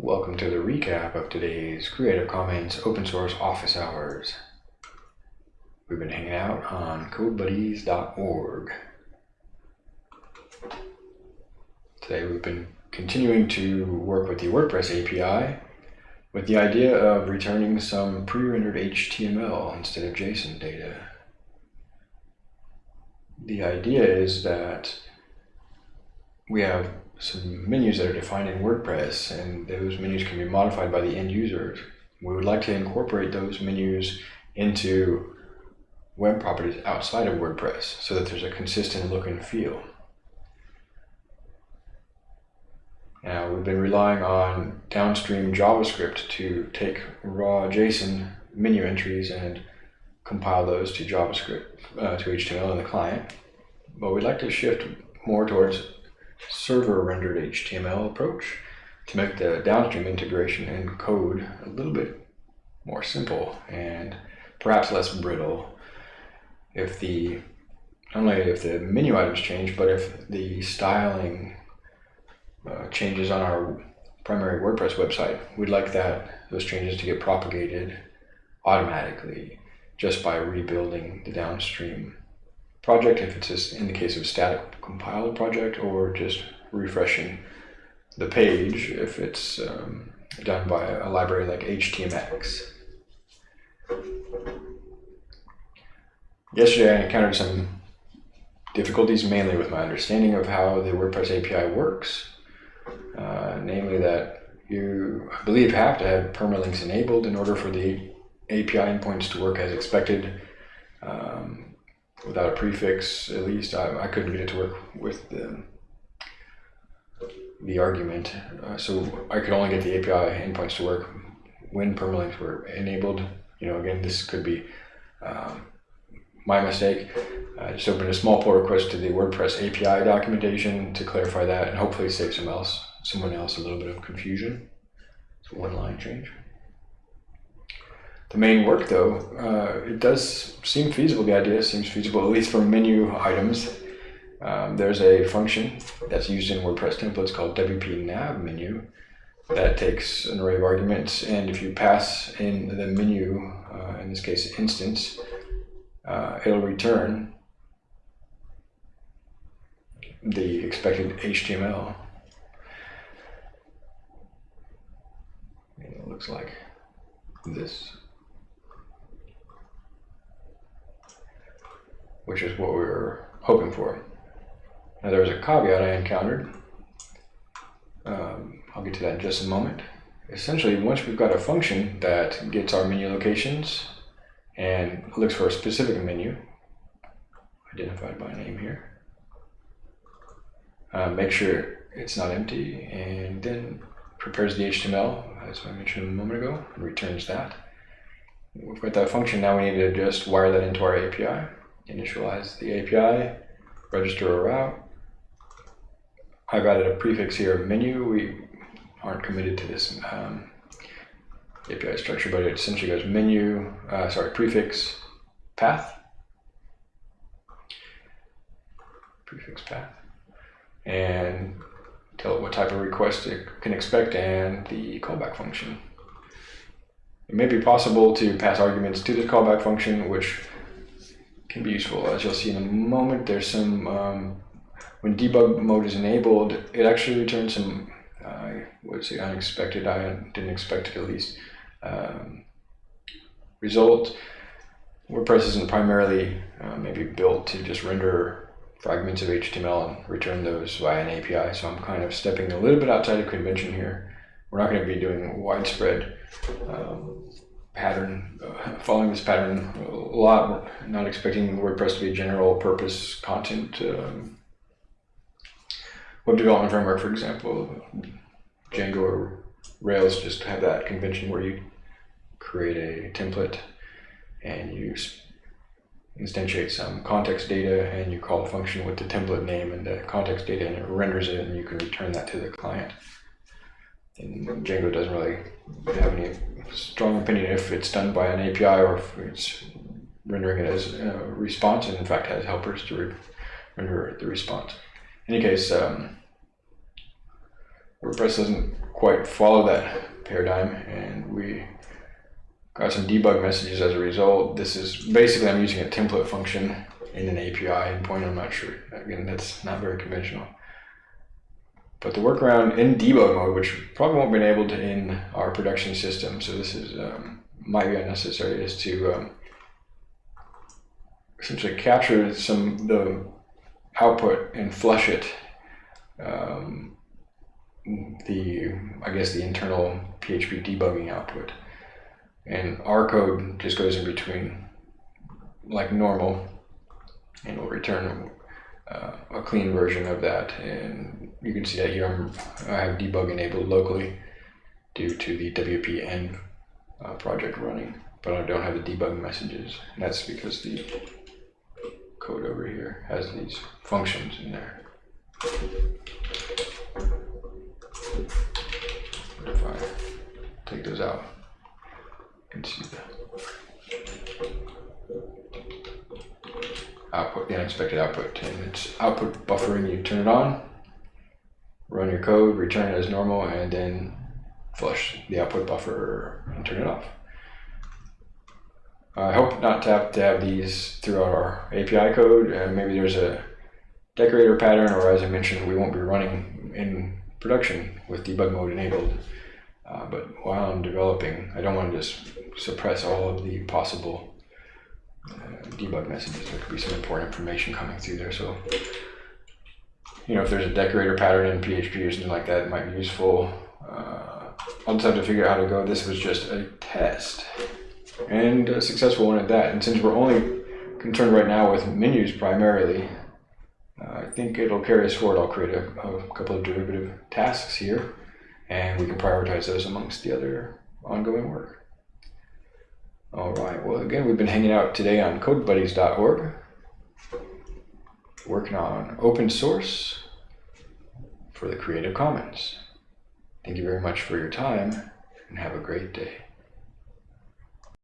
Welcome to the recap of today's Creative Commons open source office hours. We've been hanging out on codebuddies.org. Today we've been continuing to work with the WordPress API with the idea of returning some pre-rendered HTML instead of JSON data. The idea is that we have some menus that are defined in WordPress, and those menus can be modified by the end users. We would like to incorporate those menus into web properties outside of WordPress so that there's a consistent look and feel. Now, we've been relying on downstream JavaScript to take raw JSON menu entries and compile those to JavaScript, uh, to HTML in the client. But we'd like to shift more towards server rendered HTML approach to make the downstream integration and code a little bit more simple and perhaps less brittle. If the not only if the menu items change, but if the styling uh, changes on our primary WordPress website, we'd like that those changes to get propagated automatically just by rebuilding the downstream project if it's just in the case of static compiled project or just refreshing the page if it's um, done by a library like HTMX. Yesterday I encountered some difficulties mainly with my understanding of how the WordPress API works, uh, namely that you, I believe, have to have permalinks enabled in order for the API endpoints to work as expected. Um, without a prefix, at least I, I couldn't get it to work with the, the argument. Uh, so I could only get the API endpoints to work when permalinks were enabled. You know, again, this could be um, my mistake. I just opened a small pull request to the WordPress API documentation to clarify that and hopefully save some else, someone else a little bit of confusion. It's one line change. The main work though, uh, it does seem feasible, the idea seems feasible, at least for menu items. Um, there's a function that's used in WordPress templates called WP nav menu that takes an array of arguments and if you pass in the menu, uh, in this case instance, uh, it'll return the expected HTML. It looks like this. Which is what we were hoping for. Now there was a caveat I encountered. Um, I'll get to that in just a moment. Essentially, once we've got a function that gets our menu locations and looks for a specific menu, identified by name here, uh, make sure it's not empty, and then prepares the HTML, as I mentioned a moment ago, and returns that. We've got that function, now we need to just wire that into our API initialize the API, register a route. I've added a prefix here menu. We aren't committed to this um, API structure, but it essentially goes menu, uh, sorry, prefix path, prefix path, and tell it what type of request it can expect and the callback function. It may be possible to pass arguments to this callback function, which can be useful. As you'll see in a moment, there's some, um, when debug mode is enabled, it actually returns some, uh, what is it, unexpected, I didn't expect it at least, um, result. WordPress isn't primarily uh, maybe built to just render fragments of HTML and return those via an API, so I'm kind of stepping a little bit outside of convention here. We're not going to be doing widespread um, pattern, uh, following this pattern a lot, not expecting WordPress to be a general purpose content um, web development framework, for example. Django or Rails just have that convention where you create a template and you instantiate some context data and you call a function with the template name and the context data and it renders it and you can return that to the client. And Django doesn't really have any strong opinion if it's done by an API or if it's rendering it as a response and in fact has helpers to re render the response. In any case, um, WordPress doesn't quite follow that paradigm, and we got some debug messages as a result. This is basically I'm using a template function in an API endpoint. I'm not sure. Again, that's not very conventional. But the workaround in debug mode, which probably won't be enabled in our production system, so this is um, might be unnecessary, is to um, essentially capture some the output and flush it. Um, the I guess the internal PHP debugging output, and our code just goes in between, like normal, and will return uh, a clean version of that. And you can see that here I'm, I have debug enabled locally due to the wp-env uh, project running, but I don't have the debug messages. And that's because the code over here has these functions in there. If I take those out? You can see the output, the unexpected output, and it's output buffering. You turn it on, run your code, return it as normal, and then flush the output buffer and turn it off. I hope not to have to have these throughout our API code. Uh, maybe there's a decorator pattern, or as I mentioned, we won't be running in production with debug mode enabled. Uh, but while I'm developing, I don't want to just suppress all of the possible uh, debug messages. There could be some important information coming through there. So, you know, if there's a decorator pattern in PHP or something like that, it might be useful. Uh, I'll just have to figure out how to go. This was just a test and a successful one at that. And since we're only concerned right now with menus primarily, uh, I think it'll carry us forward. I'll create a, a couple of derivative tasks here and we can prioritize those amongst the other ongoing work. All right, well, again, we've been hanging out today on codebuddies.org, working on open source for the Creative Commons. Thank you very much for your time and have a great day.